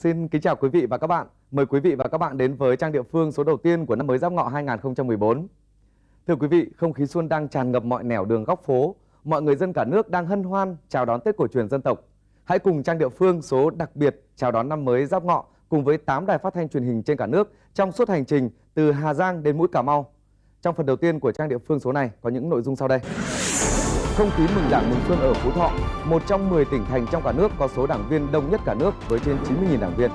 Xin kính chào quý vị và các bạn. Mời quý vị và các bạn đến với trang địa phương số đầu tiên của năm mới Giáp Ngọ 2014. Thưa quý vị, không khí xuân đang tràn ngập mọi nẻo đường góc phố. Mọi người dân cả nước đang hân hoan chào đón Tết cổ truyền dân tộc. Hãy cùng trang địa phương số đặc biệt chào đón năm mới Giáp Ngọ cùng với 8 đài phát thanh truyền hình trên cả nước trong suốt hành trình từ Hà Giang đến mũi Cà Mau. Trong phần đầu tiên của trang địa phương số này có những nội dung sau đây. Không khí mừng đảng mừng xuân ở Phú Thọ, một trong 10 tỉnh thành trong cả nước có số đảng viên đông nhất cả nước với trên 90.000 đảng viên.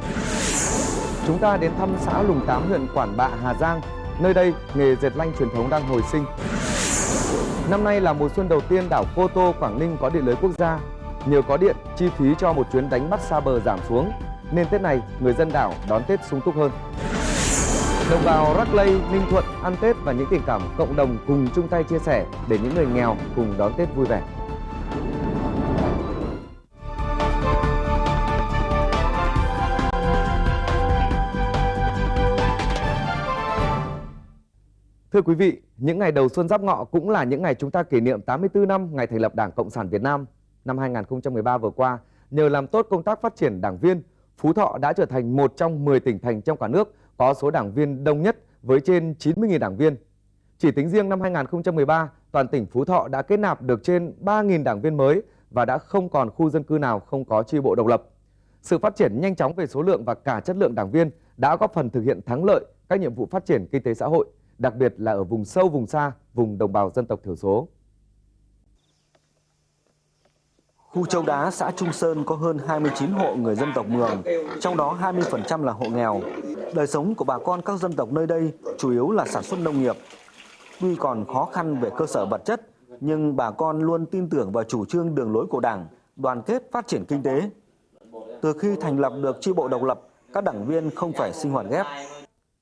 Chúng ta đến thăm xã Lùng Tám huyện Quản Bạ, Hà Giang. Nơi đây, nghề dệt lanh truyền thống đang hồi sinh. Năm nay là mùa xuân đầu tiên đảo Cô Tô, Quảng Ninh có điện lưới quốc gia. Nhờ có điện, chi phí cho một chuyến đánh bắt xa bờ giảm xuống, nên Tết này người dân đảo đón Tết sung túc hơn. Đồng bào Rắc Lây, Ninh Thuận ăn Tết và những tình cảm cộng đồng cùng chung tay chia sẻ để những người nghèo cùng đón Tết vui vẻ. Thưa quý vị, những ngày đầu xuân giáp ngọ cũng là những ngày chúng ta kỷ niệm 84 năm ngày thành lập Đảng Cộng sản Việt Nam. Năm 2013 vừa qua, nhờ làm tốt công tác phát triển đảng viên, Phú Thọ đã trở thành một trong 10 tỉnh thành trong cả nước có số đảng viên đông nhất với trên 90.000 đảng viên. Chỉ tính riêng năm 2013, toàn tỉnh Phú Thọ đã kết nạp được trên 3.000 đảng viên mới và đã không còn khu dân cư nào không có chi bộ độc lập. Sự phát triển nhanh chóng về số lượng và cả chất lượng đảng viên đã góp phần thực hiện thắng lợi các nhiệm vụ phát triển kinh tế xã hội, đặc biệt là ở vùng sâu, vùng xa, vùng đồng bào dân tộc thiểu số. Khu Châu Đá, xã Trung Sơn có hơn 29 hộ người dân tộc Mường, trong đó 20% là hộ nghèo. Đời sống của bà con các dân tộc nơi đây chủ yếu là sản xuất nông nghiệp. Tuy còn khó khăn về cơ sở vật chất, nhưng bà con luôn tin tưởng vào chủ trương đường lối của Đảng, đoàn kết phát triển kinh tế. Từ khi thành lập được chi bộ độc lập, các đảng viên không phải sinh hoạt ghép.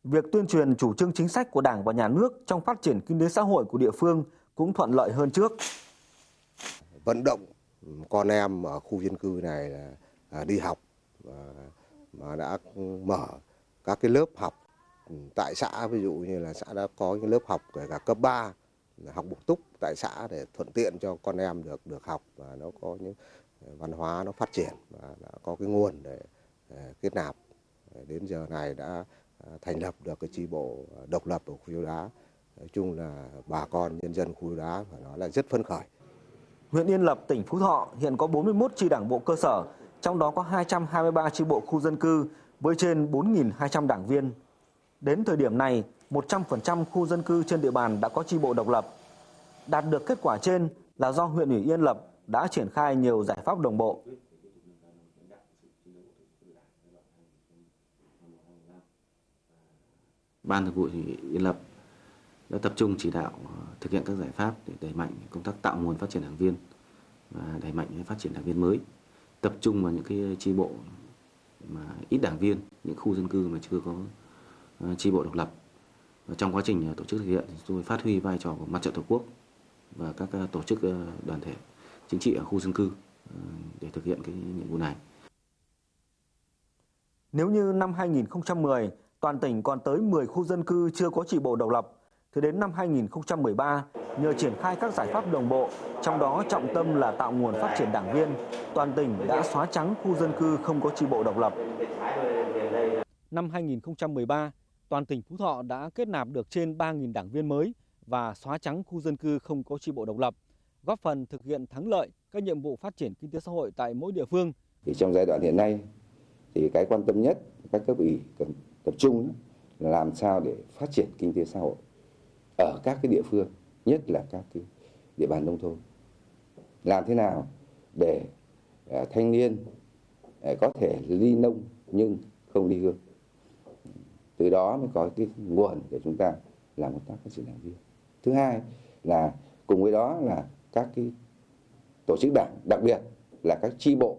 Việc tuyên truyền chủ trương chính sách của Đảng và Nhà nước trong phát triển kinh tế xã hội của địa phương cũng thuận lợi hơn trước. Vận động con em ở khu dân cư này là à, đi học mà đã mở các cái lớp học ừ, tại xã, ví dụ như là xã đã có những lớp học kể cả cấp 3 học bổ túc tại xã để thuận tiện cho con em được được học, và nó có những à, văn hóa nó phát triển và đã có cái nguồn để à, kết nạp. Đến giờ này đã thành lập được cái chi bộ độc lập ở khu đá. Nói chung là bà con nhân dân khu đá phải nói là rất phấn khởi. Huyện Yên Lập, tỉnh Phú Thọ hiện có 41 chi đảng bộ cơ sở, trong đó có 223 chi bộ khu dân cư với trên 4.200 đảng viên. Đến thời điểm này, 100% khu dân cư trên địa bàn đã có chi bộ độc lập. Đạt được kết quả trên là do huyện ủy Yên Lập đã triển khai nhiều giải pháp đồng bộ. Ban Thường vụ Yên Lập đã tập trung chỉ đạo ờ, thực hiện các giải pháp để đẩy mạnh công tác tạo nguồn phát triển đảng viên và đẩy mạnh phát triển đảng viên mới tập trung vào những cái chi bộ mà ít đảng viên, những khu dân cư mà chưa có ờ, chi bộ độc lập và trong quá trình ờ, tổ chức thực hiện thì tôi phát huy vai trò của mặt trận tổ quốc và các tổ chức đoàn thể chính trị ở khu dân cư để thực hiện cái nhiệm vụ này. Nếu như năm 2010 toàn tỉnh còn tới 10 khu dân cư chưa có chỉ bộ độc lập thì đến năm 2013, nhờ triển khai các giải pháp đồng bộ, trong đó trọng tâm là tạo nguồn phát triển đảng viên, toàn tỉnh đã xóa trắng khu dân cư không có chi bộ độc lập. Năm 2013, toàn tỉnh Phú Thọ đã kết nạp được trên 3.000 đảng viên mới và xóa trắng khu dân cư không có chi bộ độc lập, góp phần thực hiện thắng lợi các nhiệm vụ phát triển kinh tế xã hội tại mỗi địa phương. Thì trong giai đoạn hiện nay, thì cái quan tâm nhất các cấp ủy cần tập trung là làm sao để phát triển kinh tế xã hội ở các cái địa phương nhất là các cái địa bàn nông thôn. Làm thế nào để uh, thanh niên uh, có thể ly nông nhưng không ly hương từ đó mới có cái nguồn để chúng ta làm công tác phát triển đảng viên. Thứ hai là cùng với đó là các cái tổ chức đảng đặc biệt là các tri bộ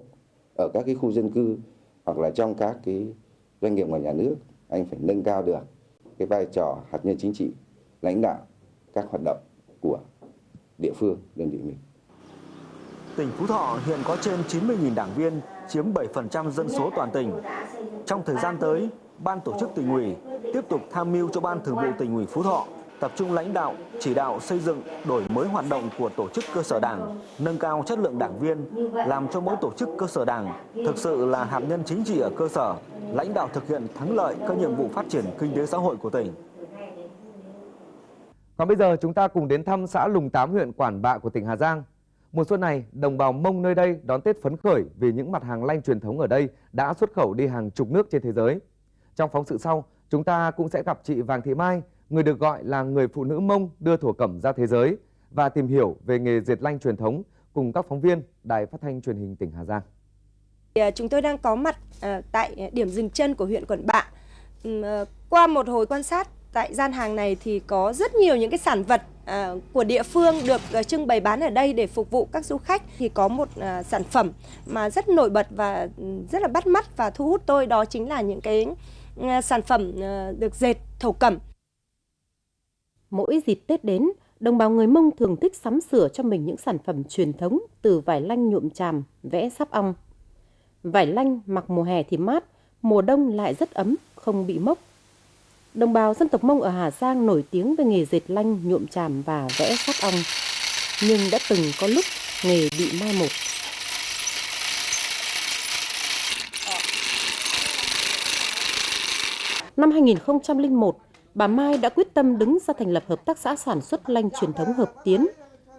ở các cái khu dân cư hoặc là trong các cái doanh nghiệp ngoài nhà nước anh phải nâng cao được cái vai trò hạt nhân chính trị lãnh đạo các hoạt động của địa phương, đơn vị mình. Tỉnh Phú Thọ hiện có trên 90.000 đảng viên, chiếm 7% dân số toàn tỉnh. Trong thời gian tới, Ban tổ chức tỉnh ủy tiếp tục tham mưu cho Ban thường vụ tỉnh ủy Phú Thọ tập trung lãnh đạo, chỉ đạo xây dựng, đổi mới hoạt động của tổ chức cơ sở đảng, nâng cao chất lượng đảng viên, làm cho mỗi tổ chức cơ sở đảng thực sự là hạt nhân chính trị ở cơ sở, lãnh đạo thực hiện thắng lợi các nhiệm vụ phát triển kinh tế xã hội của tỉnh. Còn bây giờ chúng ta cùng đến thăm xã Lùng Tám huyện Quản Bạ của tỉnh Hà Giang. Mùa xuân này, đồng bào Mông nơi đây đón Tết phấn khởi vì những mặt hàng lanh truyền thống ở đây đã xuất khẩu đi hàng chục nước trên thế giới. Trong phóng sự sau, chúng ta cũng sẽ gặp chị Vàng Thị Mai, người được gọi là người phụ nữ Mông đưa thổ cẩm ra thế giới và tìm hiểu về nghề dệt lanh truyền thống cùng các phóng viên Đài Phát thanh Truyền hình tỉnh Hà Giang. À, chúng tôi đang có mặt à, tại điểm dừng chân của huyện Quản Bạ. À, qua một hồi quan sát tại gian hàng này thì có rất nhiều những cái sản vật à, của địa phương được à, trưng bày bán ở đây để phục vụ các du khách thì có một à, sản phẩm mà rất nổi bật và ừ, rất là bắt mắt và thu hút tôi đó chính là những cái à, sản phẩm à, được dệt thổ cẩm. Mỗi dịp Tết đến, đồng bào người Mông thường thích sắm sửa cho mình những sản phẩm truyền thống từ vải lanh nhuộm tràm, vẽ sáp ong. Vải lanh mặc mùa hè thì mát, mùa đông lại rất ấm, không bị mốc. Đồng bào dân tộc Mông ở Hà Giang nổi tiếng về nghề dệt lanh, nhuộm tràm và vẽ sáp ong. Nhưng đã từng có lúc nghề bị mai một. Năm 2001, bà Mai đã quyết tâm đứng ra thành lập Hợp tác xã sản xuất lanh truyền thống Hợp Tiến,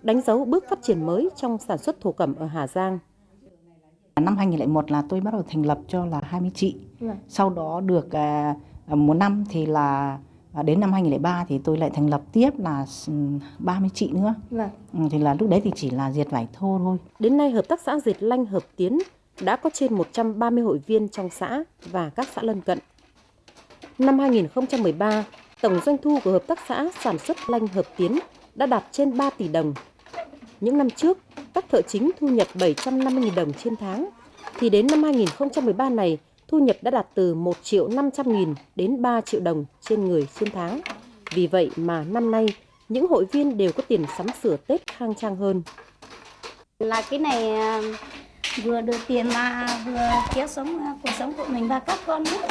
đánh dấu bước phát triển mới trong sản xuất thổ cẩm ở Hà Giang. Năm 2001 là tôi bắt đầu thành lập cho là 20 chị. Vâng. Sau đó được à, một năm thì là à, đến năm 2003 thì tôi lại thành lập tiếp là 30 chị nữa. Vâng. Ừ, Thì là lúc đấy thì chỉ là diệt vải thô thôi. Đến nay, Hợp tác xã Dệt Lanh Hợp Tiến đã có trên 130 hội viên trong xã và các xã lân cận. Năm 2013, tổng doanh thu của Hợp tác xã sản xuất lanh Hợp Tiến đã đạt trên 3 tỷ đồng. Những năm trước, các thợ chính thu nhập 750.000 đồng trên tháng, thì đến năm 2013 này, thu nhập đã đạt từ 1 triệu 500 nghìn đến 3 triệu đồng trên người trên tháng. Vì vậy mà năm nay, những hội viên đều có tiền sắm sửa Tết khang trang hơn. là cái này à, vừa được tiền mà vừa kéo sống à, cuộc sống của mình và các con nữa.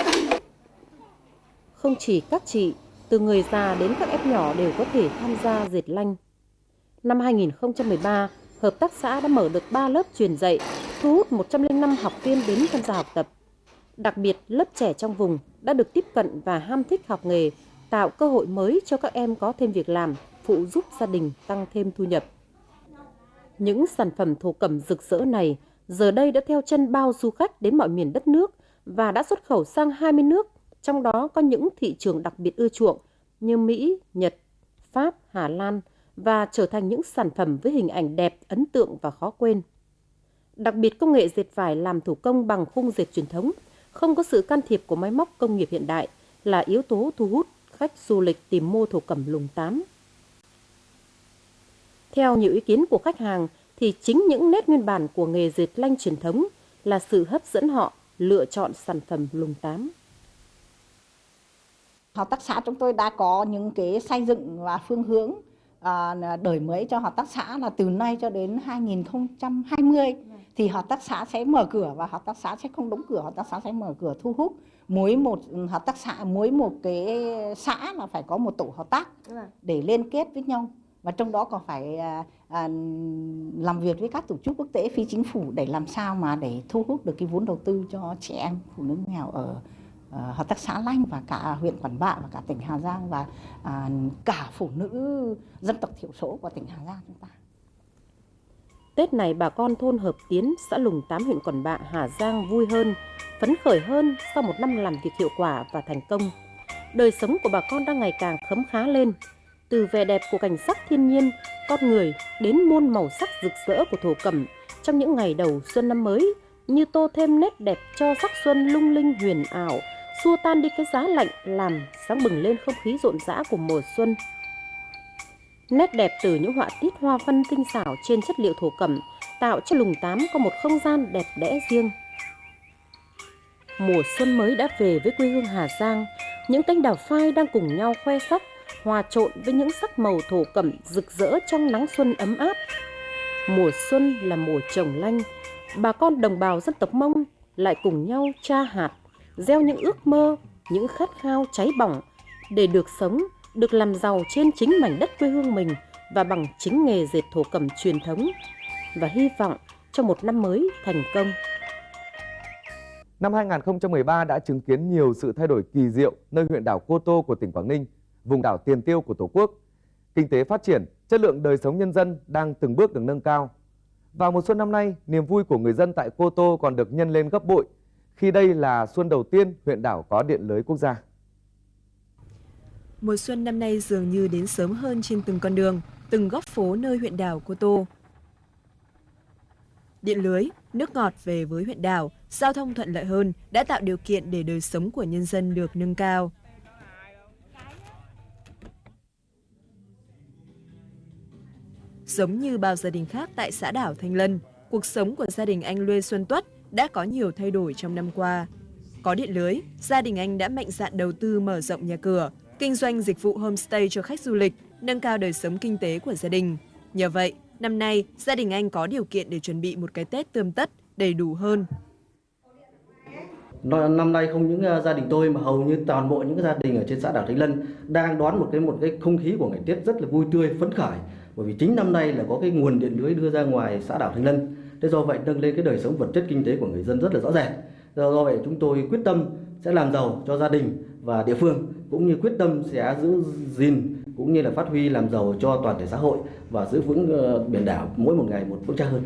Không chỉ các chị, từ người già đến các em nhỏ đều có thể tham gia dệt lanh. Năm 2013, Hợp tác xã đã mở được 3 lớp truyền dạy, thu hút 105 học viên đến tham gia học tập. Đặc biệt, lớp trẻ trong vùng đã được tiếp cận và ham thích học nghề, tạo cơ hội mới cho các em có thêm việc làm, phụ giúp gia đình tăng thêm thu nhập. Những sản phẩm thổ cẩm rực rỡ này giờ đây đã theo chân bao du khách đến mọi miền đất nước và đã xuất khẩu sang 20 nước, trong đó có những thị trường đặc biệt ưa chuộng như Mỹ, Nhật, Pháp, Hà Lan và trở thành những sản phẩm với hình ảnh đẹp, ấn tượng và khó quên. Đặc biệt công nghệ dệt vải làm thủ công bằng khung dệt truyền thống, không có sự can thiệp của máy móc công nghiệp hiện đại là yếu tố thu hút khách du lịch tìm mua thổ cẩm lùng tám. Theo nhiều ý kiến của khách hàng, thì chính những nét nguyên bản của nghề dệt lanh truyền thống là sự hấp dẫn họ lựa chọn sản phẩm lùng tám. Hợp tác xã chúng tôi đã có những cái xây dựng và phương hướng à, đổi mới cho hợp tác xã là từ nay cho đến 2020 thì hợp tác xã sẽ mở cửa và hợp tác xã sẽ không đóng cửa, hợp tác xã sẽ mở cửa thu hút mỗi một hợp tác xã, mỗi một cái xã là phải có một tổ hợp tác để liên kết với nhau. Và trong đó còn phải à, à, làm việc với các tổ chức quốc tế phi chính phủ để làm sao mà để thu hút được cái vốn đầu tư cho trẻ em phụ nữ nghèo ở Ờ, hợp tác xã Lanh và cả huyện Quản Bạ và cả tỉnh Hà Giang và à, cả phụ nữ dân tộc thiểu số của tỉnh Hà Giang chúng ta. Tết này bà con thôn Hợp Tiến, xã Lùng Tám huyện Quản Bạ, Hà Giang vui hơn, phấn khởi hơn sau một năm làm việc hiệu quả và thành công. Đời sống của bà con đang ngày càng khấm khá lên, từ vẻ đẹp của cảnh sắc thiên nhiên, con người đến muôn màu sắc rực rỡ của thổ cẩm trong những ngày đầu xuân năm mới như tô thêm nét đẹp cho sắc xuân lung linh huyền ảo, xua tan đi cái giá lạnh làm sáng bừng lên không khí rộn rã của mùa xuân. Nét đẹp từ những họa tiết hoa văn tinh xảo trên chất liệu thổ cẩm tạo cho lùng tám có một không gian đẹp đẽ riêng. Mùa xuân mới đã về với quê hương Hà Giang, những cánh đào phai đang cùng nhau khoe sắc, hòa trộn với những sắc màu thổ cẩm rực rỡ trong nắng xuân ấm áp. Mùa xuân là mùa trồng lanh, bà con đồng bào dân tộc Mông lại cùng nhau tra hạt, gieo những ước mơ, những khát khao cháy bỏng để được sống được làm giàu trên chính mảnh đất quê hương mình và bằng chính nghề dệt thổ cẩm truyền thống và hy vọng cho một năm mới thành công. Năm 2013 đã chứng kiến nhiều sự thay đổi kỳ diệu nơi huyện đảo Cô Tô của tỉnh Quảng Ninh, vùng đảo tiền tiêu của Tổ quốc. Kinh tế phát triển, chất lượng đời sống nhân dân đang từng bước được nâng cao. Vào mùa xuân năm nay, niềm vui của người dân tại Cô Tô còn được nhân lên gấp bội khi đây là xuân đầu tiên huyện đảo có điện lưới quốc gia. Mùa xuân năm nay dường như đến sớm hơn trên từng con đường, từng góc phố nơi huyện đảo Cô Tô. Điện lưới, nước ngọt về với huyện đảo, giao thông thuận lợi hơn đã tạo điều kiện để đời sống của nhân dân được nâng cao. Giống như bao gia đình khác tại xã đảo Thanh Lân, cuộc sống của gia đình anh Lê Xuân Tuất đã có nhiều thay đổi trong năm qua. Có điện lưới, gia đình anh đã mạnh dạn đầu tư mở rộng nhà cửa, kinh doanh dịch vụ homestay cho khách du lịch, nâng cao đời sống kinh tế của gia đình. Nhờ vậy, năm nay, gia đình anh có điều kiện để chuẩn bị một cái Tết tươm tất, đầy đủ hơn. Năm nay không những ờ, gia đình tôi mà hầu như toàn bộ những gia đình ở trên xã đảo Thanh Lân đang đón một cái một cái không khí của ngày Tết rất là vui tươi, phấn khởi. Bởi vì chính năm nay là có cái nguồn điện lưới đưa ra ngoài xã đảo Thanh Lân. Thế do vậy nâng lên cái đời sống vật chất kinh tế của người dân rất là rõ rệt. Do vậy chúng tôi quyết tâm sẽ làm giàu cho gia đình và địa phương cũng như quyết tâm sẽ giữ gìn cũng như là phát huy làm giàu cho toàn thể xã hội và giữ vững ờ, biển đảo mỗi một ngày một vững chắc hơn.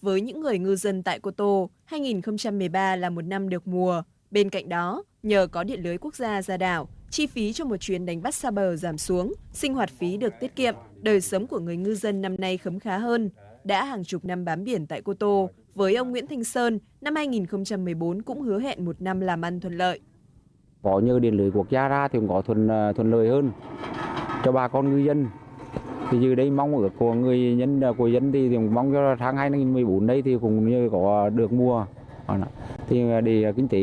Với những người ngư dân tại Cô Tô, 2013 là một năm được mùa. Bên cạnh đó, nhờ có điện lưới quốc gia ra đảo, chi phí cho một chuyến đánh bắt xa bờ giảm xuống, sinh hoạt phí được tiết kiệm, đời sống của người ngư dân năm nay khấm khá hơn. Đã hàng chục năm bám biển tại Cô Tô, với ông Nguyễn Thanh Sơn, năm 2014 cũng hứa hẹn một năm làm ăn thuận lợi. Có nhờ điện lưới quốc gia ra thì cũng có thuận ờ, thuận lợi hơn cho bà con ngư dân. Thì như đây mong ước của người nhân ờ, của dân thì, thì mong cho tháng 2014 đây thì cũng như có được mua thì ờ, để kinh tế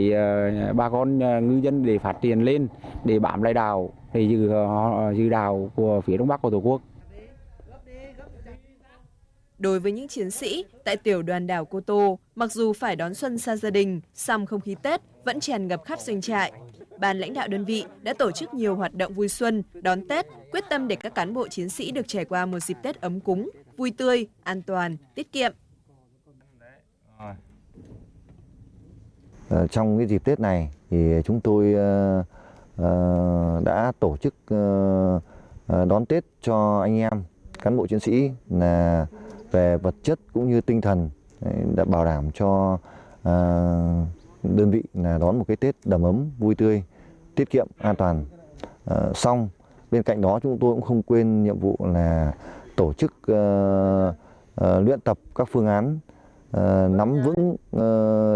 bà con ngư dân để phát triển lên để bám lại đảo để giữ giữ đảo của phía đông bắc của tổ quốc. Đối với những chiến sĩ tại tiểu đoàn đảo Cô Tô, mặc dù phải đón xuân xa gia đình, song không khí Tết vẫn tràn ngập khắp doanh trại. Ban lãnh đạo đơn vị đã tổ chức nhiều hoạt động vui xuân, đón Tết, quyết tâm để các cán bộ chiến sĩ được trải qua một dịp Tết ấm cúng, vui tươi, an toàn, tiết kiệm. Ờ, trong cái dịp Tết này thì chúng tôi ờ, ờ, đã tổ chức đón Tết cho anh em cán bộ chiến sĩ là về vật chất cũng như tinh thần đã bảo đảm cho à, đơn vị là đón một cái Tết đầm ấm, vui tươi, tiết kiệm, an toàn. À, xong bên cạnh đó chúng tôi cũng không quên nhiệm vụ là tổ chức ờ, ờ, luyện tập các phương án ờ, nắm vững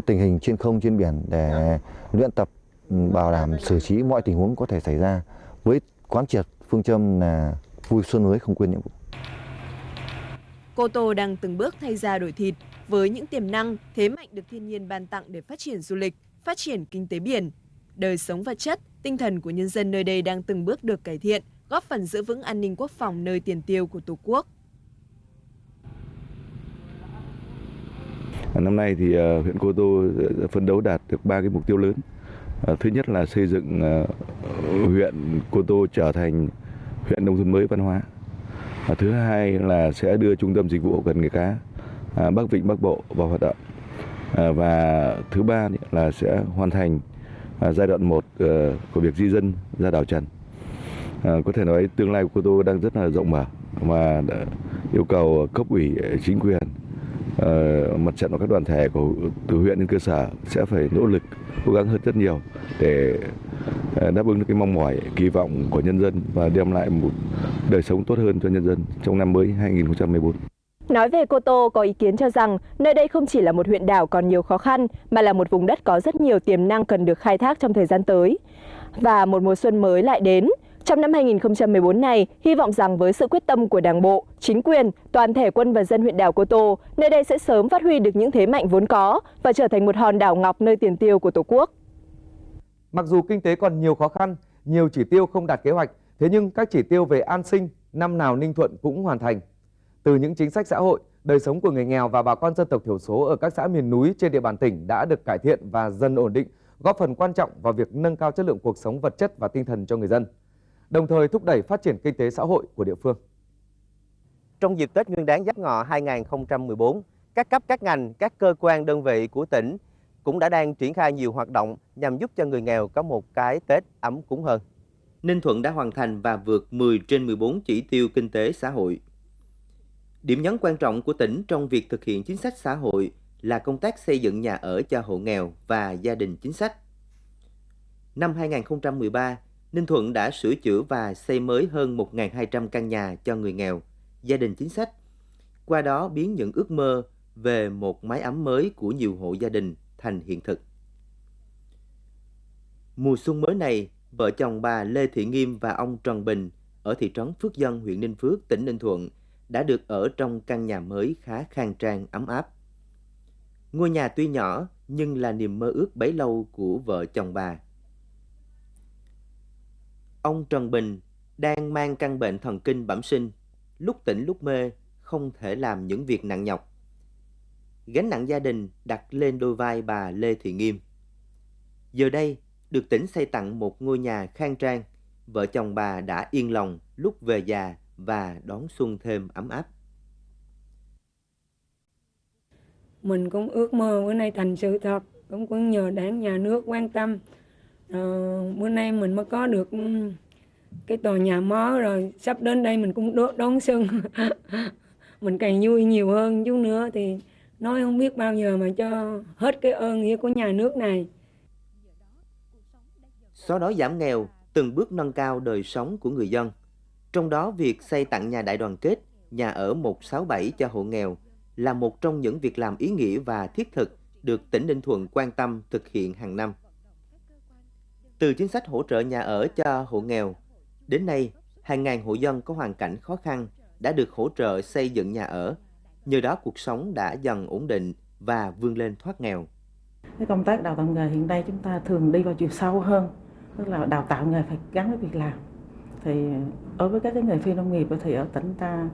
tình hình trên không trên biển để luyện tập ừ, bảo đảm xử trí mọi tình huống có thể xảy ra với quán triệt phương châm là vui xuân mới không quên nhiệm vụ. Cô Tô đang từng bước thay ra đổi thịt với những tiềm năng, thế mạnh được thiên nhiên ban tặng để phát triển du lịch, phát triển kinh tế biển. Đời sống vật chất, tinh thần của nhân dân nơi đây đang từng bước được cải thiện, góp phần giữ vững an ninh quốc phòng nơi tiền tiêu của Tổ quốc. Năm nay thì ờ, huyện Cô Tô ờ, phấn đấu đạt được ba cái mục tiêu lớn. Ờ, thứ nhất là xây dựng huyện Cô Tô trở thành huyện nông thôn mới văn hóa. Thứ hai là sẽ đưa trung tâm dịch vụ hậu cần nghề cá à, Bắc Vịnh, Bắc Bộ vào hoạt động. À, và thứ ba là sẽ hoàn thành à, giai đoạn 1 ờ, của việc di dân ra đảo Trần. Có thể nói tương lai của Cô Tô đang rất là rộng mở và yêu cầu cấp ủy chính quyền Ờ, mặt trận và các đoàn thể của từ huyện đến cơ sở sẽ phải nỗ lực, cố gắng hơn rất nhiều để ờ, đáp ứng được cái mong mỏi, kỳ vọng của nhân dân và đem lại một đời sống tốt hơn cho nhân dân trong năm mới 2014. Nói về Cô Tô, có ý kiến cho rằng nơi đây không chỉ là một huyện đảo còn nhiều khó khăn, mà là một vùng đất có rất nhiều tiềm năng cần được khai thác trong thời gian tới. Và một mùa xuân mới lại đến. Trong năm 2014 này, hy vọng rằng với sự quyết tâm của Đảng bộ, chính quyền, toàn thể quân và dân huyện đảo Cô Tô, nơi đây sẽ sớm phát huy được những thế mạnh vốn có và trở thành một hòn đảo ngọc nơi tiền tiêu của Tổ quốc. Mặc dù kinh tế còn nhiều khó khăn, nhiều chỉ tiêu không đạt kế hoạch, thế nhưng các chỉ tiêu về an sinh năm nào Ninh Thuận cũng hoàn thành. Từ những chính sách xã hội, đời sống của người nghèo và bà con dân tộc thiểu số ở các xã miền núi trên địa bàn tỉnh đã được cải thiện và dần ổn định góp phần quan trọng vào việc nâng cao chất lượng cuộc sống vật chất và tinh thần cho người dân, đồng thời thúc đẩy phát triển kinh tế xã hội của địa phương. Trong dịp Tết Nguyên đán Giáp Ngọ 2014, các cấp các ngành, các cơ quan đơn vị của tỉnh cũng đã đang triển khai nhiều hoạt động nhằm giúp cho người nghèo có một cái Tết ấm cúng hơn. Ninh Thuận đã hoàn thành và vượt 10 trên 14 chỉ tiêu kinh tế xã hội. Điểm nhấn quan trọng của tỉnh trong việc thực hiện chính sách xã hội là công tác xây dựng nhà ở cho hộ nghèo và gia đình chính sách. Năm 2013, Ninh Thuận đã sửa chữa và xây mới hơn 1.200 căn nhà cho người nghèo, gia đình chính sách. Qua đó biến những ước mơ về một mái ấm mới của nhiều hộ gia đình thành hiện thực. Mùa xuân mới này, vợ chồng bà Lê Thị Nghiêm và ông Trần Bình ở thị trấn Phước Dân, huyện Ninh Phước, tỉnh Ninh Thuận đã được ở trong căn nhà mới khá khang trang, ấm áp. Ngôi nhà tuy nhỏ nhưng là niềm mơ ước bấy lâu của vợ chồng bà. Ông Trần Bình đang mang căn bệnh thần kinh bẩm sinh, lúc tỉnh lúc mê, không thể làm những việc nặng nhọc. Gánh nặng gia đình đặt lên đôi vai bà Lê Thị Nghiêm. Giờ đây, được tỉnh xây tặng một ngôi nhà khang trang, vợ chồng bà đã yên lòng lúc về già và đón xuân thêm ấm áp. Mình cũng ước mơ bữa nay thành sự thật, cũng cũng nhờ đảng nhà nước quan tâm uh, bữa nay mình mới có được ừ, cái tòa nhà mới rồi, sắp đến đây mình cũng đón xuân. mình càng vui nhiều hơn chút nữa thì nói không biết bao giờ mà cho hết cái ơn nghĩa của nhà nước này. Xóa đói giảm nghèo, từng bước nâng cao đời sống của người dân. Trong đó việc xây tặng nhà đại đoàn kết, nhà ở 167 cho hộ nghèo là một trong những việc làm ý nghĩa và thiết thực được tỉnh Ninh Thuận quan tâm thực hiện hàng năm. Từ chính sách hỗ trợ nhà ở cho hộ nghèo, đến nay hàng ngàn hộ dân có hoàn cảnh khó khăn đã được hỗ trợ xây dựng nhà ở. Nhờ đó cuộc sống đã dần ổn định và vươn lên thoát nghèo. Cái công tác đào tạo nghề hiện nay chúng ta thường đi vào chiều sâu hơn, tức là đào tạo nghề phải gắn với việc làm. Thì đối với các cái nghề phi nông nghiệp thì ở tỉnh ta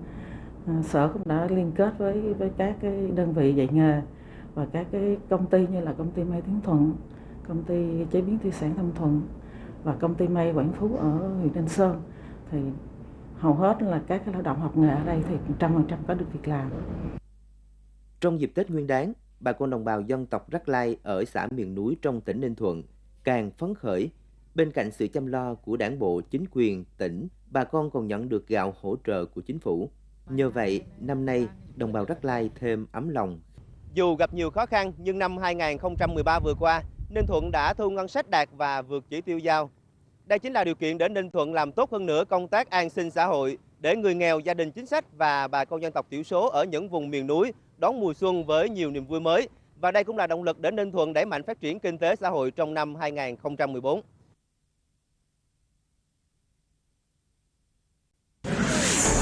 ờ, sở cũng đã liên kết với với các cái đơn vị dạy nghề và các cái công ty như là công ty may Tiến Thuận, công ty chế biến thủy sản Thâm Thuận và công ty may Quảng Phú ở huyện Ninh Sơn thì hầu hết là các cái lao động học nghề ở đây thì trăm phần trăm có được việc làm. Trong dịp Tết Nguyên đán, bà con đồng bào dân tộc Rắc Lai ở xã miền núi trong tỉnh Ninh Thuận càng phấn khởi. Bên cạnh sự chăm lo của đảng bộ, chính quyền, tỉnh, bà con còn nhận được gạo hỗ trợ của chính phủ. Nhờ vậy, năm nay, đồng bào Rắc Lai thêm ấm lòng. Dù gặp nhiều khó khăn, nhưng năm 2013 vừa qua, Ninh Thuận đã thu ngân sách đạt và vượt chỉ tiêu giao. Đây chính là điều kiện để Ninh Thuận làm tốt hơn nữa công tác an sinh xã hội, để người nghèo, gia đình chính sách và bà con dân tộc thiểu số ở những vùng miền núi đón mùa xuân với nhiều niềm vui mới. Và đây cũng là động lực để Ninh Thuận đẩy mạnh phát triển kinh tế xã hội trong năm 2014.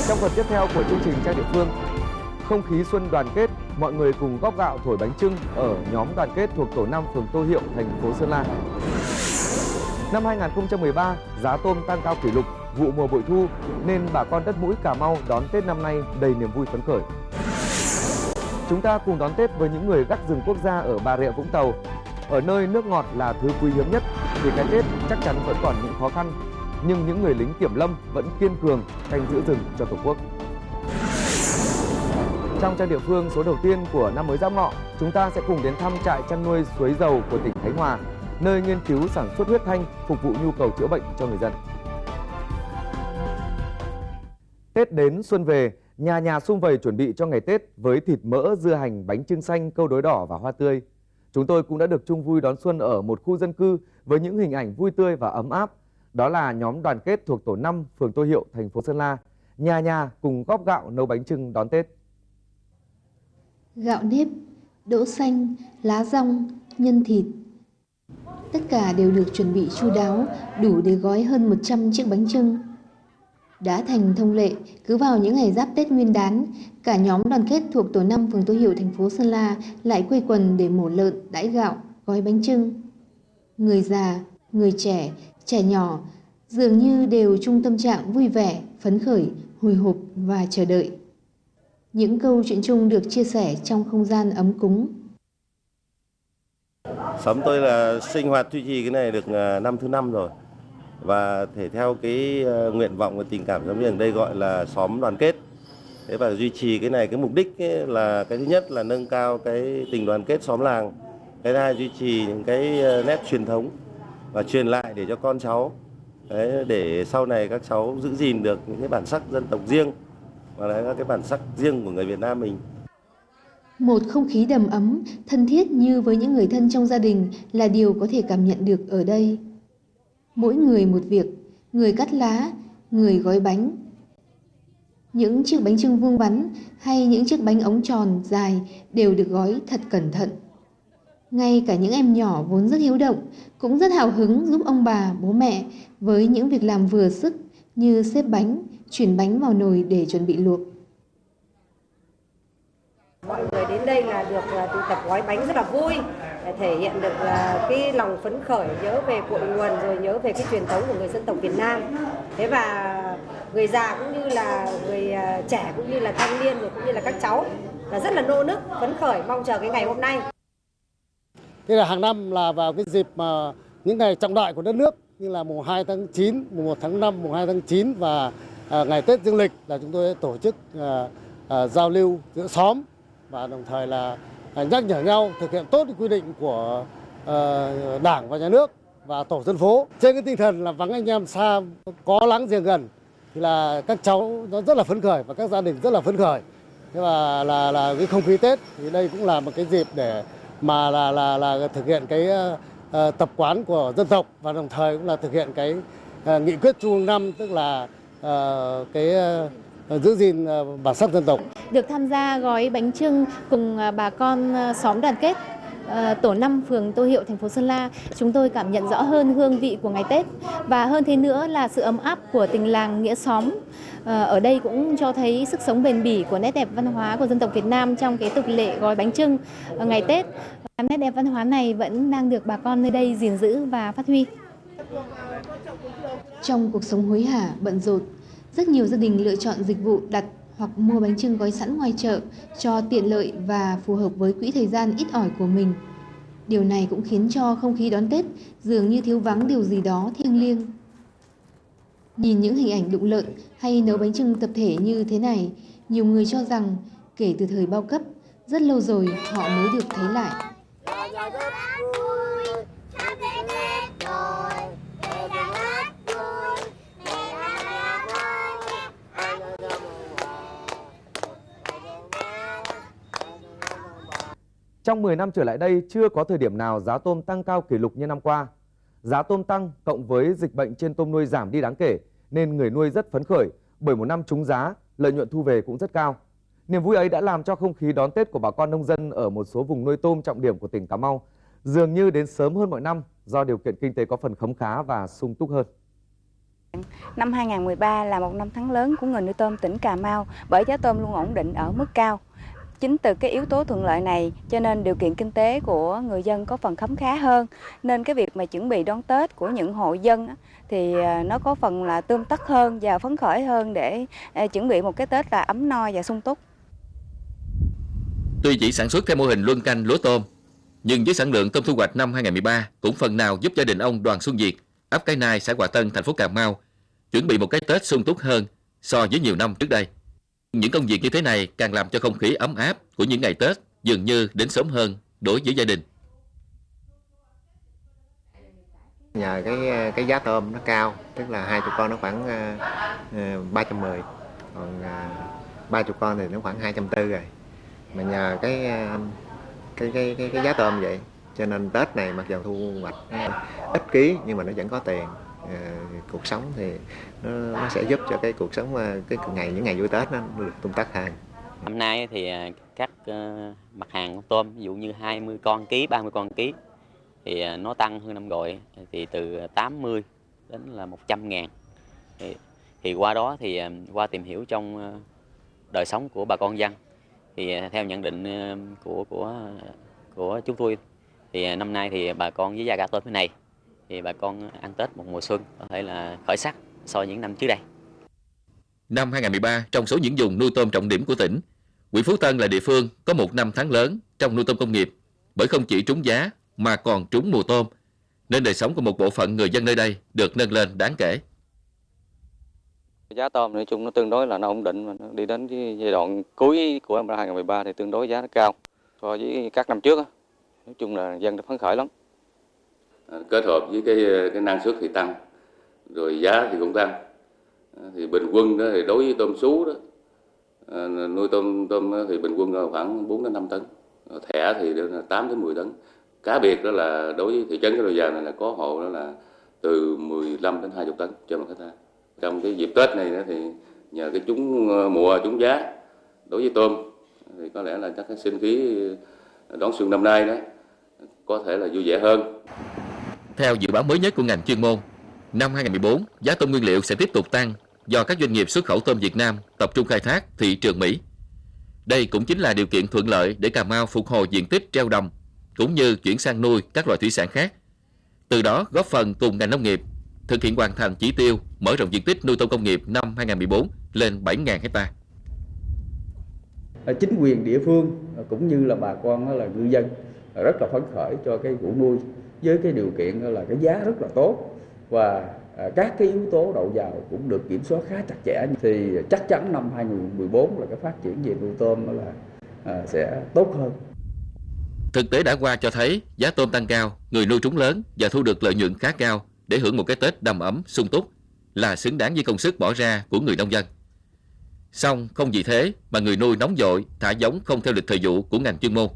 Trong phần tiếp theo của chương trình trang địa phương, không khí xuân đoàn kết, mọi người cùng góp gạo thổi bánh trưng ở nhóm đoàn kết thuộc tổ 5 phường Tô Hiệu, thành phố Sơn La. Năm 2013, giá tôm tăng cao kỷ lục, vụ mùa bội thu nên bà con đất mũi Cà Mau đón Tết năm nay đầy niềm vui phấn khởi. Chúng ta cùng đón Tết với những người gác rừng quốc gia ở Bà Rịa Vũng Tàu. Ở nơi nước ngọt là thứ quý hiếm nhất thì cái Tết chắc chắn vẫn còn những khó khăn, nhưng những người lính kiểm lâm vẫn kiên cường canh giữ rừng cho Tổ quốc. Trong trang địa phương số đầu tiên của năm mới Giáp Ngọ, chúng ta sẽ cùng đến thăm trại chăn nuôi suối dầu của tỉnh Khánh Hòa, nơi nghiên cứu sản xuất huyết thanh phục vụ nhu cầu chữa bệnh cho người dân. Tết đến xuân về, nhà nhà xung vầy chuẩn bị cho ngày Tết với thịt mỡ, dưa hành, bánh trưng xanh, câu đối đỏ và hoa tươi. Chúng tôi cũng đã được chung vui đón xuân ở một khu dân cư với những hình ảnh vui tươi và ấm áp. Đó là nhóm đoàn kết thuộc tổ 5 phường Tô Hiệu, thành phố Sơn La. Nhà nhà cùng góp gạo nấu bánh trưng đón Tết. Gạo nếp, đỗ xanh, lá rong, nhân thịt. Tất cả đều được chuẩn bị chu đáo, đủ để gói hơn 100 chiếc bánh trưng. Đã thành thông lệ, cứ vào những ngày giáp Tết Nguyên đán, cả nhóm đoàn kết thuộc tổ 5 phường Tô Hiệu thành phố Sơn La lại quây quần để mổ lợn, đãi gạo, gói bánh trưng. Người già, người trẻ, trẻ nhỏ dường như đều chung tâm trạng vui vẻ, phấn khởi, hồi hộp và chờ đợi. Những câu chuyện chung được chia sẻ trong không gian ấm cúng. Xóm tôi là sinh hoạt duy trì cái này được à, năm thứ năm rồi và thể theo cái à, nguyện vọng và tình cảm giống như ở đây gọi là xóm đoàn kết. Thế và duy trì cái này cái mục đích ấy là cái thứ nhất là nâng cao cái tình đoàn kết xóm làng, cái thứ hai duy trì những cái à, nét truyền thống và truyền lại để cho con cháu Đấy, để sau này các cháu giữ gìn được những cái bản sắc dân tộc riêng mà là có cái bản sắc riêng của người Việt Nam mình. Một không khí đầm ấm, thân thiết như với những người thân trong gia đình là điều có thể cảm nhận được ở đây. Mỗi người một việc, người cắt lá, người gói bánh. Những chiếc bánh trưng vuông vắn hay những chiếc bánh ống tròn dài đều được gói thật cẩn thận. Ngay cả những em nhỏ vốn rất hiếu động cũng rất hào hứng giúp ông bà, bố mẹ với những việc làm vừa sức như xếp bánh, chuyển bánh vào nồi để chuẩn bị luộc. Mọi người đến đây là được là tụ tập gói bánh rất là vui, để thể hiện được là cái lòng phấn khởi nhớ về cội nguồn rồi nhớ về cái truyền thống của người dân tộc Việt Nam. Thế và người già cũng như là người à, trẻ cũng như là thanh niên rồi cũng như là các cháu là rất là nô nức phấn khởi mong chờ cái ngày hôm nay. Thế là hàng năm là vào cái dịp mà những ngày trọng đại của đất nước như là mùng 2 tháng 9, mùng 1 tháng 5, mùng 2 tháng 9 và à, À, ngày Tết Dương lịch là chúng tôi tổ chức à, à, giao lưu giữa xóm và đồng thời là nhắc nhở nhau thực hiện tốt quy định của Đảng và Nhà nước và tổ dân phố. Trên cái tinh thần là vắng anh em xa có láng giềng gần thì là các cháu nó rất là phấn khởi và các gia đình rất là phấn khởi. Thế và là là cái không khí Tết thì đây cũng là một cái dịp để mà là là là thực hiện cái uh, tập quán của dân tộc và đồng thời cũng là thực hiện cái uh, nghị quyết trung ương năm tức là Ờ, cái ờ, giữ gìn ờ, bản sắc dân tộc. Được tham gia gói bánh trưng cùng bà con xóm đoàn kết tổ 5 phường Tô Hiệu, thành phố Sơn La, chúng tôi cảm nhận rõ hơn hương vị của ngày Tết và hơn thế nữa là sự ấm áp của tình làng nghĩa xóm. Ở đây cũng cho thấy sức sống bền bỉ của nét đẹp văn hóa của dân tộc Việt Nam trong cái tục lệ gói bánh trưng ngày Tết. Nét đẹp văn hóa này vẫn đang được bà con nơi đây gìn giữ và phát huy. Trong cuộc sống hối hả, bận rộn, rất nhiều gia đình lựa chọn dịch vụ đặt hoặc mua bánh trưng gói sẵn ngoài chợ cho tiện lợi và phù hợp với quỹ thời gian ít ỏi của mình. Điều này cũng khiến cho không khí đón Tết dường như thiếu vắng điều gì đó thiêng liêng. Nhìn những hình ảnh đụng lợn hay nấu bánh trưng tập thể như thế này, nhiều người cho rằng kể từ thời bao cấp, rất lâu rồi họ mới được thấy lại. Trong 10 năm trở lại đây, chưa có thời điểm nào giá tôm tăng cao kỷ lục như năm qua. Giá tôm tăng cộng với dịch bệnh trên tôm nuôi giảm đi đáng kể, nên người nuôi rất phấn khởi bởi một năm trúng giá, lợi nhuận thu về cũng rất cao. Niềm vui ấy đã làm cho không khí đón Tết của bà con nông dân ở một số vùng nuôi tôm trọng điểm của tỉnh Cà Mau dường như đến sớm hơn mọi năm do điều kiện kinh tế có phần khấm khá và sung túc hơn. Năm 2013 là một năm tháng lớn của người nuôi tôm tỉnh Cà Mau bởi giá tôm luôn ổn định ở mức cao. Chính từ cái yếu tố thuận lợi này cho nên điều kiện kinh tế của người dân có phần khấm khá hơn. Nên cái việc mà chuẩn bị đón Tết của những hộ dân thì à, nó có phần là tươm tất hơn và phấn khởi hơn để à, chuẩn bị một cái Tết là ấm no và sung túc. Tuy chỉ sản xuất theo mô hình luân canh lúa tôm, nhưng với sản lượng tôm thu hoạch năm 2013 cũng phần nào giúp gia đình ông Đoàn Xuân Việt, ấp Cái Nai, xã Hòa Tân, thành phố Cà Mau chuẩn bị một cái Tết sung túc hơn so với nhiều năm trước đây. Những công việc như thế này càng làm cho không khí ấm áp của những ngày Tết dường như đến sớm hơn đối với gia đình. Nhờ cái cái giá tôm nó cao, tức là hai chục con nó khoảng ờ, ờ, uh, 310, còn ờ, ba uh, chục con thì nó khoảng 240 rồi. Mà nhờ cái uh, cái cái cái, cái giá tôm vậy cho nên Tết này mặc dù thu hoạch ít ký nhưng mà nó vẫn có tiền à, cuộc sống thì nó, nó sẽ giúp cho cái cuộc sống ờ, cái ngày những ngày vui Tết nó được tung tắc hàng. năm nay thì ờ, các mặt hàng con tôm ví dụ như 20 con ký 30 con ký thì nó tăng hơn năm gọi thì từ 80 đến là 100 ngàn thì, thì qua đó thì qua tìm hiểu trong đời sống của bà con dân thì theo nhận định của của của chúng tôi thì năm nay thì bà con với giá gà tôm thế này thì bà con ăn Tết một mùa xuân có thể là khởi sắc so với những năm trước đây. Năm 2013, trong số những vùng nuôi tôm trọng điểm của tỉnh, huyện Phú Tân là địa phương có một năm tháng lớn trong nuôi tôm công nghiệp bởi không chỉ trúng giá mà còn trúng mùa tôm, nên đời sống của một bộ phận người dân nơi đây được nâng lên đáng kể. Giá tôm nói chung nó tương đối là nó ổn định, mà nó đi đến cái giai đoạn cuối của năm 2013 thì tương đối giá nó cao so với các năm trước. Á. Nói chung là dân đã phấn khởi lắm. Kết hợp với cái cái năng suất thì tăng, rồi giá thì cũng tăng. Ờ, thì bình quân đó thì đối với tôm sú đó ờ, nuôi tôm tôm thì bình quân khoảng 4 đến 5 tấn. Thẻ thì 8 đến 10 tấn. Cá biệt đó là đối với thị trấn cái đồi vàng này là có hộ đó là từ 15 đến 20 tấn cho một hecta trong cái dịp Tết này thì nhờ cái chúng ờ, mùa chúng giá đối với tôm thì có lẽ là chắc cái sinh khí đón xuân năm nay đó có thể là vui vẻ hơn. Theo dự báo mới nhất của ngành chuyên môn, năm 2014 giá tôm nguyên liệu sẽ tiếp tục tăng do các doanh nghiệp xuất khẩu tôm Việt Nam tập trung khai thác thị trường Mỹ. Đây cũng chính là điều kiện thuận lợi để Cà Mau phục hồi diện tích treo đồng cũng như chuyển sang nuôi các loại thủy sản khác. Từ đó góp phần cùng ngành nông nghiệp thực hiện hoàn thành chỉ tiêu mở rộng diện tích nuôi tôm công nghiệp năm 2014 lên 7.000 hecta. Ờ, chính quyền địa phương ờ, cũng như là bà con là ngư dân ờ, rất là phấn khởi cho cái vụ nuôi với cái điều kiện là cái giá rất là tốt và à, các cái yếu tố đầu vào cũng được kiểm soát khá chặt chẽ thì chắc chắn năm 2014 là cái phát triển về nuôi tôm là à, sẽ tốt hơn. Thực tế đã qua cho thấy giá tôm tăng cao, người nuôi trúng lớn và thu được lợi nhuận khá cao để hưởng một cái Tết đầm ấm, sung túc là xứng đáng với công sức bỏ ra của người nông dân. Song không vì thế mà người nuôi nóng dội, thả giống không theo lịch thời vụ của ngành chuyên môn.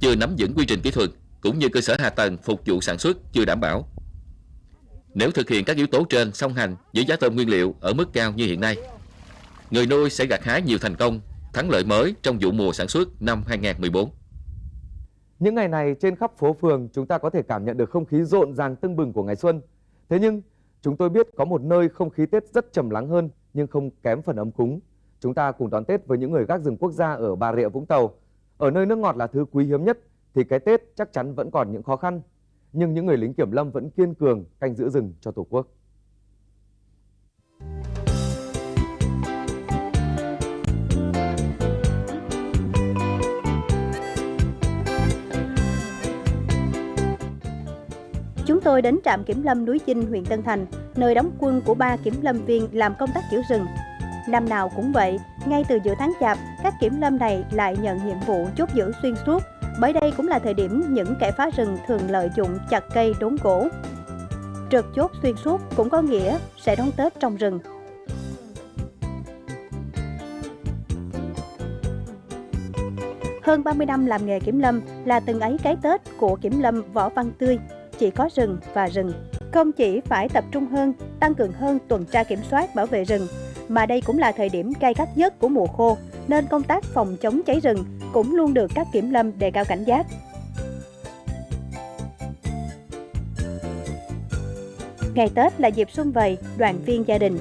Chưa nắm vững quy trình kỹ thuật cũng như cơ sở hạ tầng phục vụ sản xuất chưa đảm bảo. Nếu thực hiện các yếu tố trên song hành với giá tôm nguyên liệu ở mức cao như hiện nay, người nuôi sẽ gặt hái nhiều thành công, thắng lợi mới trong vụ mùa sản xuất năm 2014. Những ngày này trên khắp phố phường chúng ta có thể cảm nhận được không khí rộn ràng tưng bừng của ngày xuân. Thế nhưng chúng tôi biết có một nơi không khí Tết rất trầm lắng hơn nhưng không kém phần ấm cúng. Chúng ta cùng đón Tết với những người gác rừng quốc gia ở Bà Rịa Vũng Tàu. Ở nơi nước ngọt là thứ quý hiếm nhất thì cái Tết chắc chắn vẫn còn những khó khăn. Nhưng những người lính kiểm lâm vẫn kiên cường canh giữ rừng cho Tổ quốc. Chúng tôi đến trạm kiểm lâm núi Chinh, huyện Tân Thành, nơi đóng quân của ba kiểm lâm viên làm công tác giữ rừng. Năm nào cũng vậy, ngay từ giữa tháng chạp, các kiểm lâm này lại nhận nhiệm vụ chốt giữ xuyên suốt, bởi đây cũng là thời điểm những kẻ phá rừng thường lợi dụng chặt cây đốn gỗ. Trượt chốt xuyên suốt cũng có nghĩa sẽ đón Tết trong rừng. Hơn 30 năm làm nghề kiểm lâm là từng ấy cái Tết của kiểm lâm Võ Văn Tươi, chỉ có rừng và rừng. Không chỉ phải tập trung hơn, tăng cường hơn tuần tra kiểm soát bảo vệ rừng, mà đây cũng là thời điểm cay gắt nhất của mùa khô, nên công tác phòng chống cháy rừng cũng luôn được các kiểm lâm đề cao cảnh giác. Ngày Tết là dịp xuân vầy, đoàn viên gia đình.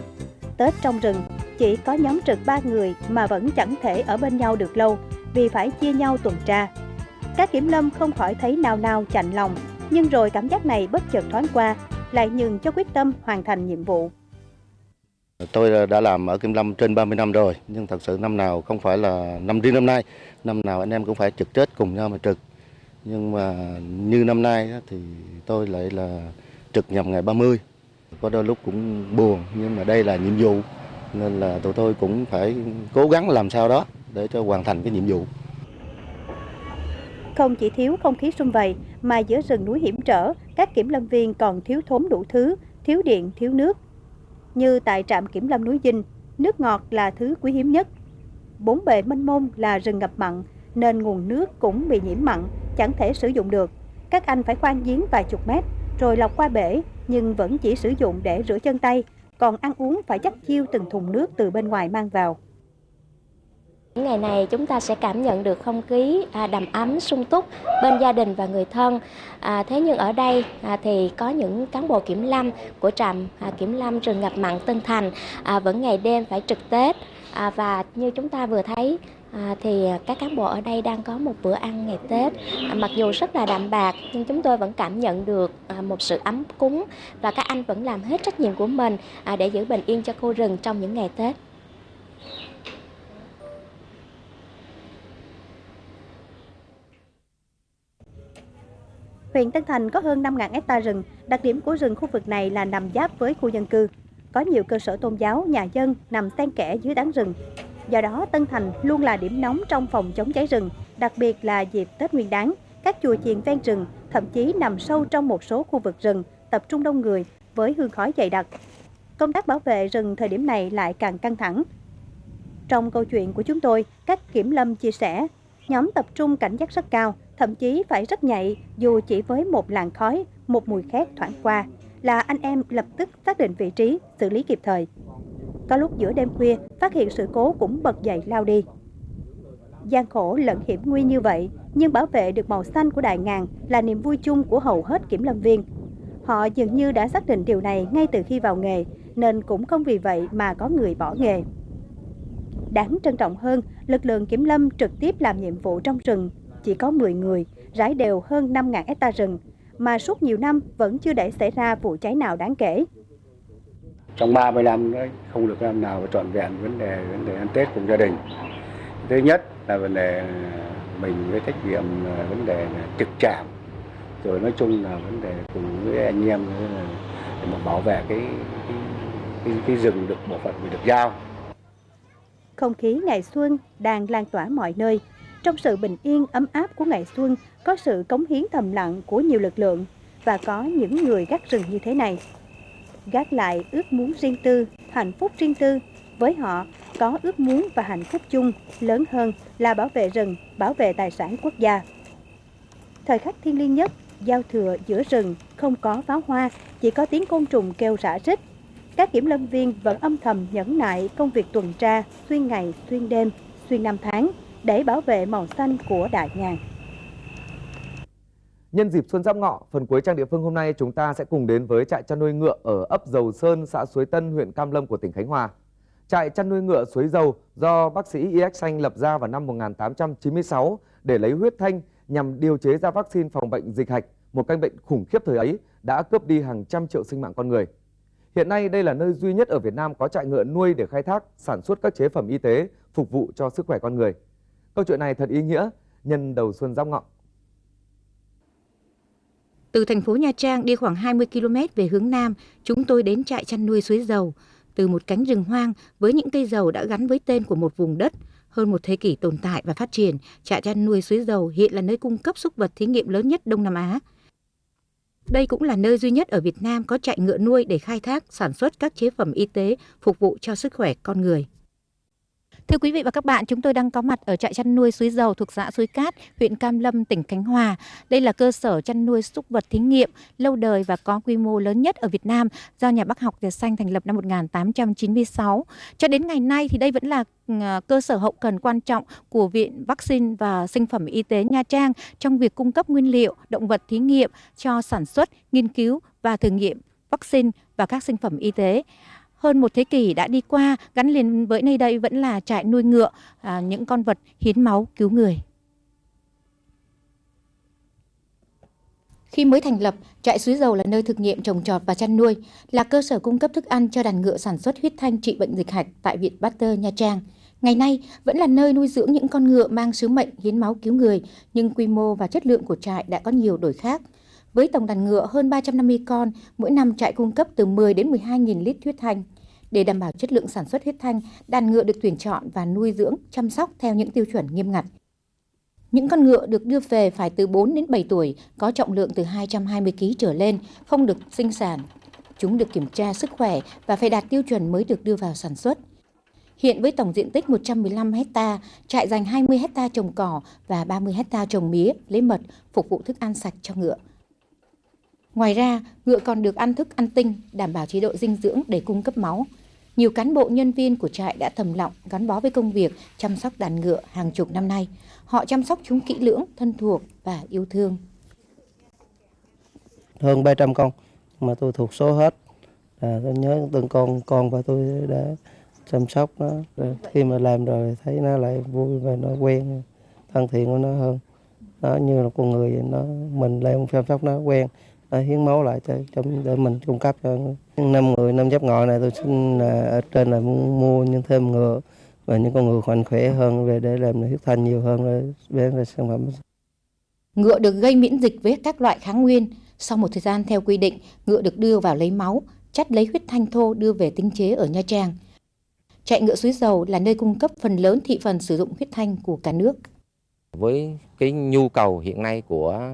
Tết trong rừng chỉ có nhóm trực ba người mà vẫn chẳng thể ở bên nhau được lâu vì phải chia nhau tuần tra. Các kiểm lâm không khỏi thấy nào nào chạnh lòng nhưng rồi cảm giác này bất chợt thoáng qua, lại nhường cho quyết tâm hoàn thành nhiệm vụ. Tôi đã làm ở Kim Lâm trên 30 năm rồi, nhưng thật sự năm nào không phải là năm riêng năm nay, năm nào anh em cũng phải trực Tết cùng nhau mà trực. Nhưng mà như năm nay thì tôi lại là trực nhằm ngày 30. Có đôi lúc cũng buồn, nhưng mà đây là nhiệm vụ, nên là tụi tôi cũng phải cố gắng làm sao đó để cho hoàn thành cái nhiệm vụ. Không chỉ thiếu không khí xung vầy, mà giữa rừng núi hiểm trở, các kiểm lâm viên còn thiếu thốn đủ thứ, thiếu điện, thiếu nước. Như tại trạm kiểm lâm núi Dinh, nước ngọt là thứ quý hiếm nhất. Bốn bề mênh mông là rừng ngập mặn, nên nguồn nước cũng bị nhiễm mặn, chẳng thể sử dụng được. Các anh phải khoan giếng vài chục mét, rồi lọc qua bể, nhưng vẫn chỉ sử dụng để rửa chân tay, còn ăn uống phải chắc chiêu từng thùng nước từ bên ngoài mang vào. Những ngày này chúng ta sẽ cảm nhận được không khí à, đầm ấm, sung túc bên gia đình và người thân. À, thế nhưng ở đây à, thì có những cán bộ kiểm lâm của trạm à, kiểm lâm rừng ngập mặn Tân Thành à, vẫn ngày đêm phải trực Tết à, và như chúng ta vừa thấy À, thì các cán bộ ở đây đang có một bữa ăn ngày Tết à, mặc dù rất là đạm bạc nhưng chúng tôi vẫn cảm nhận được à, một sự ấm cúng và các anh vẫn làm hết trách nhiệm của mình à, để giữ bình yên cho khu rừng trong những ngày Tết. Huyện Tân Thành có hơn 5.000 hecta rừng, đặc điểm của rừng khu vực này là nằm giáp với khu dân cư. Có nhiều cơ sở tôn giáo, nhà dân nằm xen kẽ dưới tán rừng. Do đó, Tân Thành luôn là điểm nóng trong phòng chống cháy rừng, đặc biệt là dịp Tết Nguyên đán. Các chùa chiền ven rừng, thậm chí nằm sâu trong một số khu vực rừng, tập trung đông người với hương khói dày đặc. Công tác bảo vệ rừng thời điểm này lại càng căng thẳng. Trong câu chuyện của chúng tôi, các kiểm lâm chia sẻ, nhóm tập trung cảnh giác rất cao, thậm chí phải rất nhạy dù chỉ với một làn khói, một mùi khét thoảng qua là anh em lập tức xác định vị trí, xử lý kịp thời. Có lúc giữa đêm khuya, phát hiện sự cố cũng bật dậy lao đi. gian khổ lẫn hiểm nguy như vậy, nhưng bảo vệ được màu xanh của đại ngàn là niềm vui chung của hầu hết kiểm lâm viên. Họ dường như đã xác định điều này ngay từ khi vào nghề, nên cũng không vì vậy mà có người bỏ nghề. Đáng trân trọng hơn, lực lượng kiểm lâm trực tiếp làm nhiệm vụ trong rừng chỉ có 10 người, rải đều hơn 5.000 hecta rừng, mà suốt nhiều năm vẫn chưa để xảy ra vụ cháy nào đáng kể. Trong 30 năm đấy, không được năm nào trọn vẹn vấn đề vấn đề ăn Tết cùng gia đình. Thứ nhất là vấn đề mình với trách nhiệm là vấn đề trực trạm, rồi nói chung là vấn đề cùng với anh em là để mà bảo vệ cái cái, cái, cái rừng được bộ phận mình được giao. Không khí ngày xuân đang lan tỏa mọi nơi, trong sự bình yên ấm áp của ngày xuân có sự cống hiến thầm lặng của nhiều lực lượng và có những người gác rừng như thế này. Gác lại ước muốn riêng tư, hạnh phúc riêng tư. Với họ, có ước muốn và hạnh phúc chung lớn hơn là bảo vệ rừng, bảo vệ tài sản quốc gia. Thời khắc thiêng liêng nhất, giao thừa giữa rừng, không có pháo hoa, chỉ có tiếng côn trùng kêu rã rít. Các kiểm lâm viên vẫn âm thầm nhẫn nại công việc tuần tra xuyên ngày, xuyên đêm, xuyên năm tháng để bảo vệ màu xanh của đại ngàn. Nhân dịp Xuân Giáp Ngọ, phần cuối trang địa phương hôm nay chúng ta sẽ cùng đến với trại chăn nuôi ngựa ở ấp Dầu Sơn, xã Suối Tân, huyện Cam Lâm của tỉnh Khánh Hòa. Trại chăn nuôi ngựa Suối Dầu do bác sĩ Y.X. Xanh lập ra vào năm 1896 để lấy huyết thanh nhằm điều chế ra vaccine phòng bệnh dịch hạch, một căn bệnh khủng khiếp thời ấy đã cướp đi hàng trăm triệu sinh mạng con người. Hiện nay đây là nơi duy nhất ở Việt Nam có trại ngựa nuôi để khai thác, sản xuất các chế phẩm y tế phục vụ cho sức khỏe con người. Câu chuyện này thật ý nghĩa nhân đầu xuân giáp ngọ. Từ thành phố Nha Trang đi khoảng 20 km về hướng Nam, chúng tôi đến trại chăn nuôi suối dầu. Từ một cánh rừng hoang với những cây dầu đã gắn với tên của một vùng đất, hơn một thế kỷ tồn tại và phát triển, trại chăn nuôi suối dầu hiện là nơi cung cấp súc vật thí nghiệm lớn nhất Đông Nam Á. Đây cũng là nơi duy nhất ở Việt Nam có trại ngựa nuôi để khai thác, sản xuất các chế phẩm y tế phục vụ cho sức khỏe con người. Thưa quý vị và các bạn, chúng tôi đang có mặt ở trại chăn nuôi suối dầu thuộc xã Suối Cát, huyện Cam Lâm, tỉnh Khánh Hòa. Đây là cơ sở chăn nuôi súc vật thí nghiệm lâu đời và có quy mô lớn nhất ở Việt Nam do nhà bác học Việt Xanh thành lập năm 1896. Cho đến ngày nay thì đây vẫn là à, cơ sở hậu cần quan trọng của Viện Vaccine và Sinh phẩm Y tế Nha Trang trong việc cung cấp nguyên liệu động vật thí nghiệm cho sản xuất, nghiên cứu và thử nghiệm vaccine và các sinh phẩm y tế. Hơn một thế kỷ đã đi qua, gắn liền với nơi đây vẫn là trại nuôi ngựa, à, những con vật hiến máu cứu người. Khi mới thành lập, trại suối dầu là nơi thực nghiệm trồng trọt và chăn nuôi, là cơ sở cung cấp thức ăn cho đàn ngựa sản xuất huyết thanh trị bệnh dịch hạch tại Viện Pasteur Nha Trang. Ngày nay vẫn là nơi nuôi dưỡng những con ngựa mang sứ mệnh hiến máu cứu người, nhưng quy mô và chất lượng của trại đã có nhiều đổi khác. Với tổng đàn ngựa hơn 350 con, mỗi năm trại cung cấp từ 10 đến 12.000 lít huyết thanh. Để đảm bảo chất lượng sản xuất huyết thanh, đàn ngựa được tuyển chọn và nuôi dưỡng, chăm sóc theo những tiêu chuẩn nghiêm ngặt. Những con ngựa được đưa về phải từ 4 đến 7 tuổi, có trọng lượng từ 220 kg trở lên, không được sinh sản. Chúng được kiểm tra sức khỏe và phải đạt tiêu chuẩn mới được đưa vào sản xuất. Hiện với tổng diện tích 115 hecta, trại dành 20 hecta trồng cỏ và 30 hecta trồng mía, lấy mật, phục vụ thức ăn sạch cho ngựa. Ngoài ra, ngựa còn được ăn thức ăn tinh, đảm bảo chế độ dinh dưỡng để cung cấp máu. Nhiều cán bộ nhân viên của trại đã thầm lặng gắn bó với công việc chăm sóc đàn ngựa hàng chục năm nay. Họ chăm sóc chúng kỹ lưỡng, thân thuộc và yêu thương. Hơn 300 con mà tôi thuộc số hết. À, tôi nhớ từng con con và tôi đã chăm sóc nó. Rồi khi mà làm rồi thấy nó lại vui và nó quen, thân thiện của nó hơn. Nó như là con người nó mình lại chăm sóc nó quen để hiến máu lại cho, cho để mình cung cấp cho năm người năm giáp ngọ này tôi xin là ở trên là muốn mua những thêm ngựa và những con ngựa mạnh khỏe hơn về để làm huyết thanh nhiều hơn để bán ra sản phẩm Ngựa được gây miễn dịch với các loại kháng nguyên. Sau một thời gian theo quy định, ngựa được đưa vào lấy máu, chắt lấy huyết thanh thô đưa về tinh chế ở Nha Trang. Chạy ngựa suối dầu là nơi cung cấp phần lớn thị phần sử dụng huyết thanh của cả nước. Với cái nhu cầu hiện nay của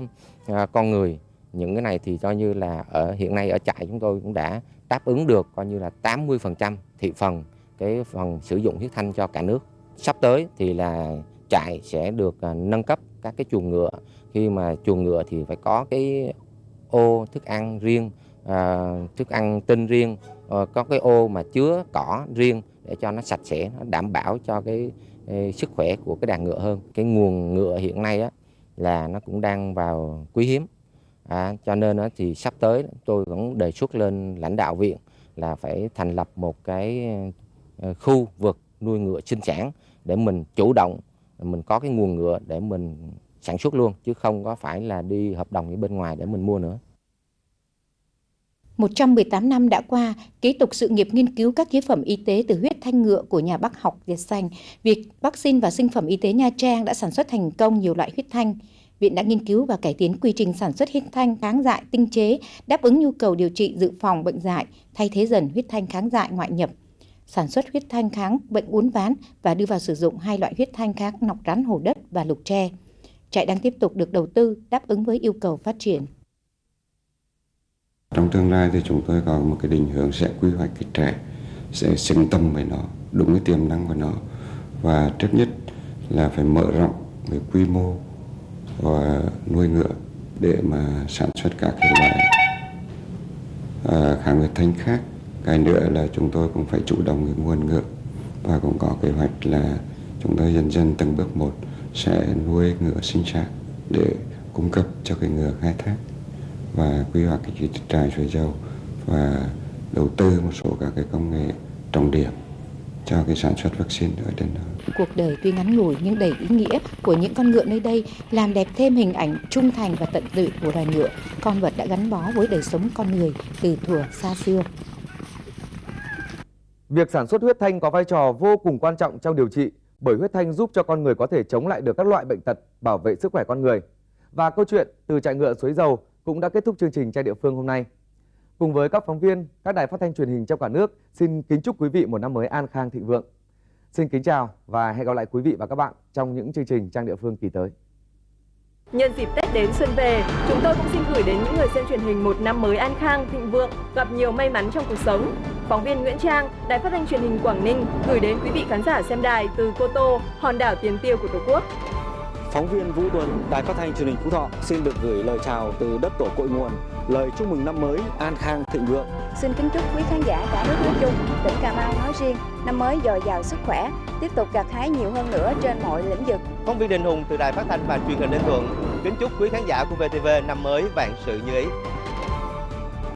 à, con người, những cái này thì coi như là ở hiện nay ở trại chúng tôi cũng đã đáp ứng được coi như là 80% thị phần cái phần sử dụng huyết thanh cho cả nước. Sắp tới thì là trại sẽ được à, nâng cấp các cái chuồng ngựa. Khi mà chuồng ngựa thì phải có cái ô thức ăn riêng, à, thức ăn tinh riêng, à, có cái ô mà chứa cỏ riêng để cho nó sạch sẽ, nó đảm bảo cho cái, cái sức khỏe của cái đàn ngựa hơn. Cái nguồn ngựa hiện nay á, là nó cũng đang vào quý hiếm. À, cho nên thì sắp tới tôi cũng đề xuất lên lãnh đạo viện là phải thành lập một cái ờ, khu vực nuôi ngựa sinh sản để mình chủ động mình có cái nguồn ngựa để mình sản xuất luôn chứ không có phải là đi hợp đồng với bên ngoài để mình mua nữa. 118 năm đã qua, kế tục sự nghiệp nghiên cứu các chế phẩm y tế từ huyết thanh ngựa của nhà bác học Việt Sành, việc vaccine và sinh phẩm y tế Nha Trang đã sản xuất thành công nhiều loại huyết thanh. Viện đã nghiên cứu và cải tiến quy trình sản xuất huyết thanh kháng dại tinh chế, đáp ứng nhu cầu điều trị dự phòng bệnh dại, thay thế dần huyết thanh kháng dại ngoại nhập sản xuất huyết thanh kháng bệnh uốn ván và đưa vào sử dụng hai loại huyết thanh kháng nọc rắn hổ đất và lục tre. Trại đang tiếp tục được đầu tư đáp ứng với yêu cầu phát triển. Trong tương lai thì chúng tôi có một cái định hướng sẽ quy hoạch cái trại sẽ xứng tâm với nó, đúng cái tiềm năng của nó và trước nhất là phải mở rộng về quy mô và nuôi ngựa để mà sản xuất các cái loại. À, kháng huyết thanh khác cái nữa là chúng tôi cũng phải chủ động cái nguồn ngựa và cũng có kế hoạch là chúng tôi dần dần từng bước một sẽ nuôi ngựa sinh sản để cung cấp cho cái ngựa khai thác và quy hoạch cái trại suối dầu và đầu tư một số các cái công nghệ trọng điểm cho cái sản xuất vaccine ở trên đó. Cuộc đời tuy ngắn ngủi nhưng đầy ý nghĩa của những con ngựa nơi đây làm đẹp thêm hình ảnh trung thành và tận tụy của loài ngựa, con vật đã gắn bó với đời sống con người từ thuở xa xưa. Việc sản xuất huyết thanh có vai trò vô cùng quan trọng trong điều trị bởi huyết thanh giúp cho con người có thể chống lại được các loại bệnh tật, bảo vệ sức khỏe con người. Và câu chuyện từ trại ngựa suối dầu cũng đã kết thúc chương trình trai địa phương hôm nay. Cùng với các phóng viên, các đài phát thanh truyền hình trong cả nước, xin kính chúc quý vị một năm mới an khang thịnh vượng. Xin kính chào và hẹn gặp lại quý vị và các bạn trong những chương trình trang địa phương kỳ tới. Nhân dịp Tết đến xuân về, chúng tôi cũng xin gửi đến những người xem truyền hình một năm mới an khang, thịnh vượng, gặp nhiều may mắn trong cuộc sống. Phóng viên Nguyễn Trang, Đài Phát thanh Truyền hình Quảng Ninh gửi đến quý vị khán giả xem đài từ Cô Tô, hòn đảo tiền tiêu của Tổ quốc. Phóng viên Vũ Tuấn, Đài Phát thanh Truyền hình Phú Thọ xin được gửi lời chào từ đất tổ cội nguồn, lời chúc mừng năm mới an khang thịnh vượng. Xin kính chúc quý khán giả cả nước nói chung, tỉnh Cà Mau nói riêng, năm mới dồi dào sức khỏe, tiếp tục gặt hái nhiều hơn nữa trên mọi lĩnh vực. Phóng viên Đình Hùng từ Đài Phát thanh và Truyền hình Ninh Thuận kính chúc quý khán giả của VTV năm mới vạn sự như ý.